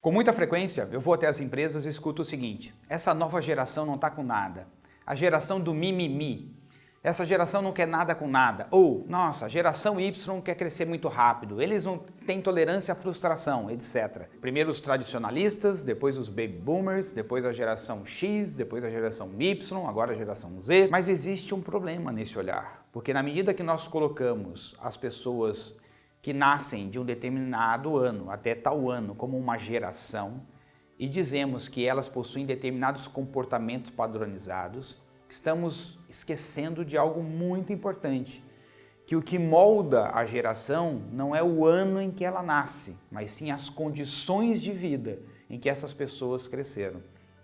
Com muita frequência, eu vou até as empresas e escuto o seguinte, essa nova geração não está com nada, a geração do mimimi, essa geração não quer nada com nada, ou, nossa, a geração Y quer crescer muito rápido, eles não têm tolerância à frustração, etc. Primeiro os tradicionalistas, depois os baby boomers, depois a geração X, depois a geração Y, agora a geração Z. Mas existe um problema nesse olhar, porque na medida que nós colocamos as pessoas que nascem de um determinado ano até tal ano como uma geração e dizemos que elas possuem determinados comportamentos padronizados, estamos esquecendo de algo muito importante, que o que molda a geração não é o ano em que ela nasce, mas sim as condições de vida em que essas pessoas cresceram.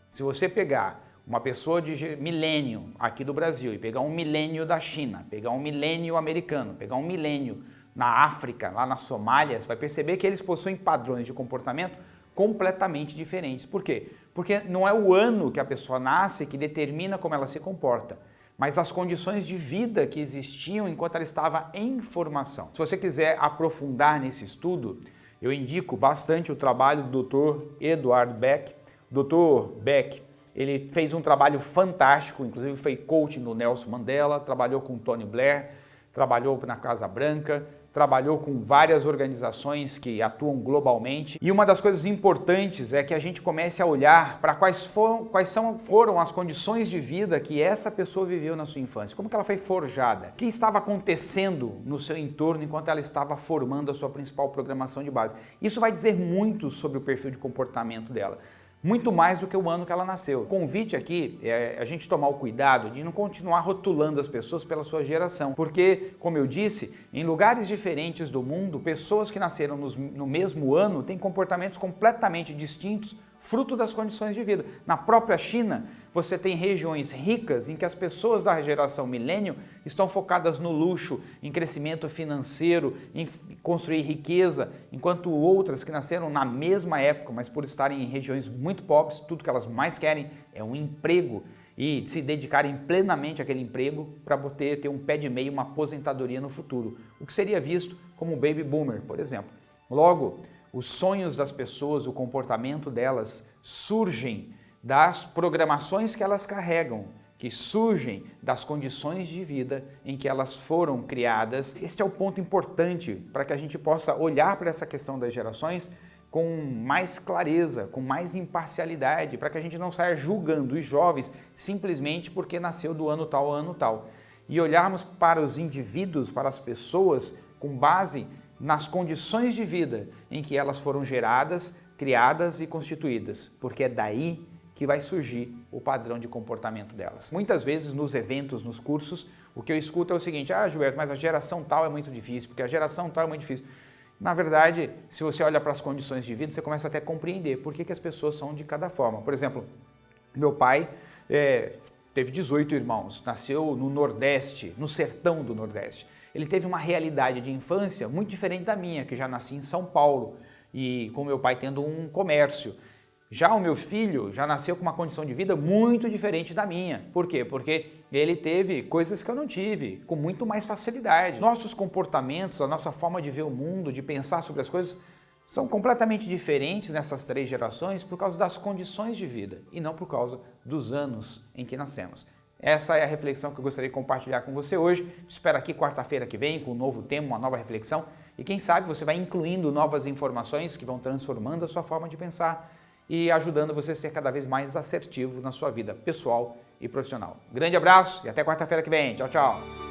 Se você pegar uma pessoa de milênio aqui do Brasil e pegar um milênio da China, pegar um milênio americano, pegar um milênio na África, lá na Somália, você vai perceber que eles possuem padrões de comportamento completamente diferentes. Por quê? Porque não é o ano que a pessoa nasce que determina como ela se comporta, mas as condições de vida que existiam enquanto ela estava em formação. Se você quiser aprofundar nesse estudo, eu indico bastante o trabalho do Dr. Eduardo Beck. Dr. Beck, ele fez um trabalho fantástico, inclusive foi coaching do Nelson Mandela, trabalhou com Tony Blair, trabalhou na Casa Branca, trabalhou com várias organizações que atuam globalmente e uma das coisas importantes é que a gente comece a olhar para quais, foram, quais são, foram as condições de vida que essa pessoa viveu na sua infância, como que ela foi forjada, o que estava acontecendo no seu entorno enquanto ela estava formando a sua principal programação de base. Isso vai dizer muito sobre o perfil de comportamento dela muito mais do que o ano que ela nasceu. O convite aqui é a gente tomar o cuidado de não continuar rotulando as pessoas pela sua geração, porque, como eu disse, em lugares diferentes do mundo, pessoas que nasceram no mesmo ano têm comportamentos completamente distintos fruto das condições de vida. Na própria China, você tem regiões ricas em que as pessoas da geração milênio estão focadas no luxo, em crescimento financeiro, em construir riqueza, enquanto outras que nasceram na mesma época, mas por estarem em regiões muito pobres, tudo que elas mais querem é um emprego e se dedicarem plenamente àquele emprego para poder ter um pé de meio, uma aposentadoria no futuro, o que seria visto como baby boomer, por exemplo. Logo, os sonhos das pessoas, o comportamento delas surgem das programações que elas carregam, que surgem das condições de vida em que elas foram criadas. Este é o ponto importante para que a gente possa olhar para essa questão das gerações com mais clareza, com mais imparcialidade, para que a gente não saia julgando os jovens simplesmente porque nasceu do ano tal, ano tal. E olharmos para os indivíduos, para as pessoas, com base nas condições de vida em que elas foram geradas, criadas e constituídas, porque é daí que vai surgir o padrão de comportamento delas. Muitas vezes nos eventos, nos cursos, o que eu escuto é o seguinte, ah Gilberto, mas a geração tal é muito difícil, porque a geração tal é muito difícil. Na verdade, se você olha para as condições de vida, você começa até a compreender por que, que as pessoas são de cada forma. Por exemplo, meu pai é, teve 18 irmãos, nasceu no Nordeste, no sertão do Nordeste ele teve uma realidade de infância muito diferente da minha, que já nasci em São Paulo e com meu pai tendo um comércio. Já o meu filho já nasceu com uma condição de vida muito diferente da minha. Por quê? Porque ele teve coisas que eu não tive, com muito mais facilidade. Nossos comportamentos, a nossa forma de ver o mundo, de pensar sobre as coisas, são completamente diferentes nessas três gerações por causa das condições de vida e não por causa dos anos em que nascemos. Essa é a reflexão que eu gostaria de compartilhar com você hoje. Espero aqui quarta-feira que vem com um novo tema, uma nova reflexão. E quem sabe você vai incluindo novas informações que vão transformando a sua forma de pensar e ajudando você a ser cada vez mais assertivo na sua vida pessoal e profissional. Grande abraço e até quarta-feira que vem. Tchau, tchau.